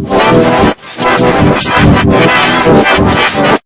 なるほど。